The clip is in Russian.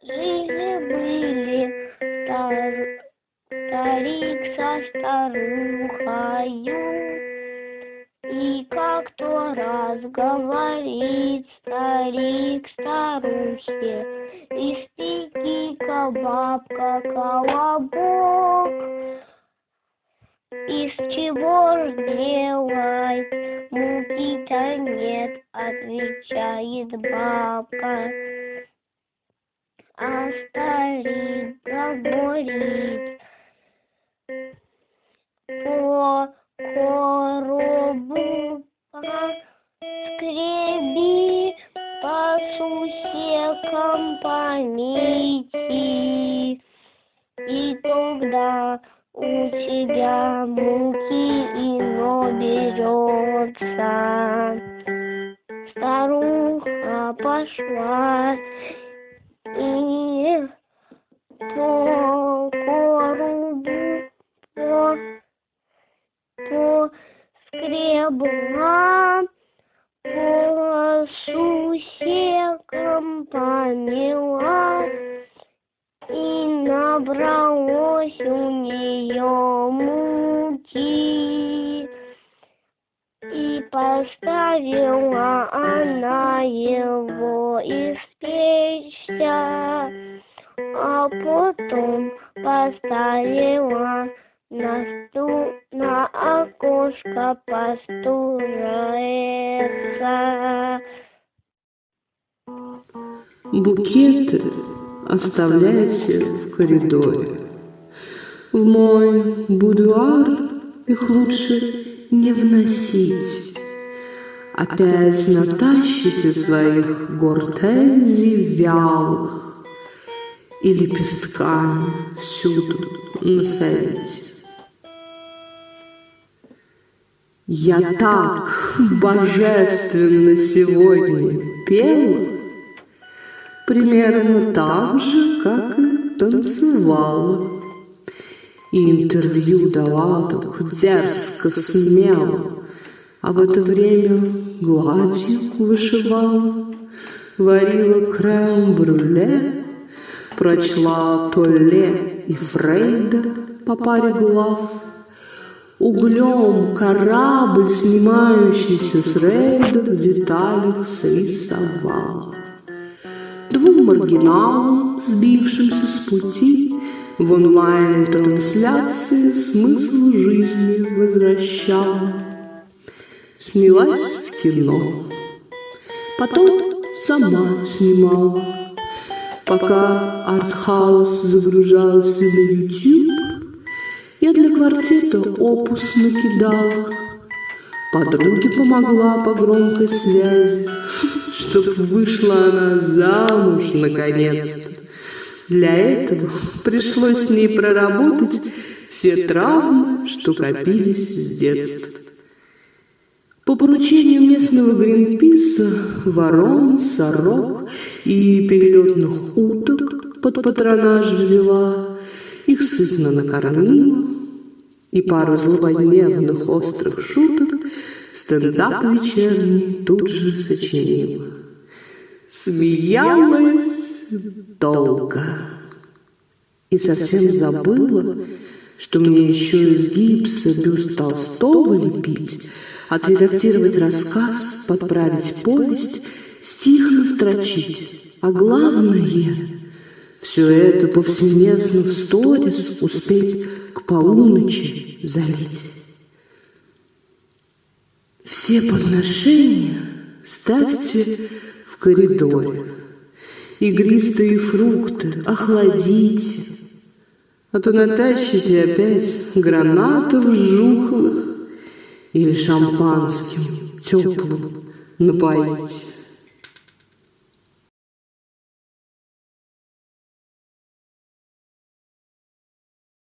Жили-были стар- старик со старухою, и как-то раз говорит старик старухе, Испеки-ка, бабка, колобок, из чего ж делать? Муки-то нет, отвечает бабка. А старик по коробу скреби, по сусекам помейте, и тогда у тебя муки ино берется. Старуха пошла и по коробу по, по скребла, по сусекам помела, и набралось у нее муки. И поставила она его испечься, потом поставила на стул, на окошко постурается. Букеты оставляйте в коридоре. В мой будуар их лучше не вносить. Опять натащите своих гортензий вялых и лепестками всюду насадите. Я так божественно сегодня пела, примерно так же, как и танцевала. И интервью дала так дерзко, смело, а в это время гладью вышивала, варила крем-брюле, прочла Толле и Фрейда по паре глав, углем корабль, снимающийся с рейда, в деталях срисовала. Двум маргиналам, сбившимся с пути, в онлайн-трансляции смысл жизни возвращала. Снялась в кино, потом сама снимала. Пока артхаус загружался на YouTube, я для квартета опус накидала. Подруге помогла по громкой связи, чтоб вышла она замуж наконец-то. Для этого пришлось с ней проработать все травмы, что копились с детства. По поручению местного Гринписа ворон, сорок и перелетных уток под патронаж взяла, их сытно накормила и пару злободневных острых шуток стендап вечерний тут же сочинила. Смеялась долго и совсем забыла, что мне еще из гипса бюст Толстого лепить, отредактировать рассказ, подправить повесть, стих настрочить, а главное — все это повсеместно в сторис успеть к полуночи залить. Все подношения ставьте в коридоре. Игристые фрукты охладите, а то натащите опять гранатов жухлых или шампанским теплым напоите.